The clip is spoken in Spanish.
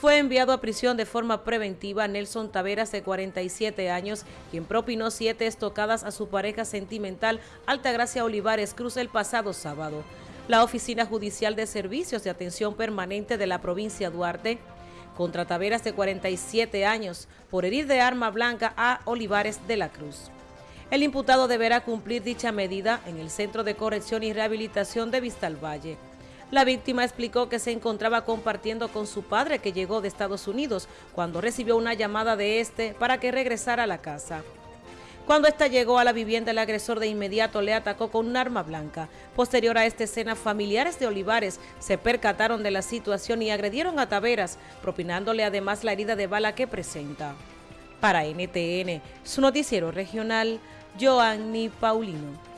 fue enviado a prisión de forma preventiva Nelson Taveras, de 47 años, quien propinó siete estocadas a su pareja sentimental Altagracia Olivares Cruz el pasado sábado. La Oficina Judicial de Servicios de Atención Permanente de la provincia Duarte contra Taveras de 47 años por herir de arma blanca a Olivares de la Cruz. El imputado deberá cumplir dicha medida en el Centro de Corrección y Rehabilitación de Vistalvalle. La víctima explicó que se encontraba compartiendo con su padre que llegó de Estados Unidos cuando recibió una llamada de este para que regresara a la casa. Cuando ésta llegó a la vivienda, el agresor de inmediato le atacó con un arma blanca. Posterior a esta escena, familiares de Olivares se percataron de la situación y agredieron a Taveras, propinándole además la herida de bala que presenta. Para NTN, su noticiero regional, Joanny Paulino.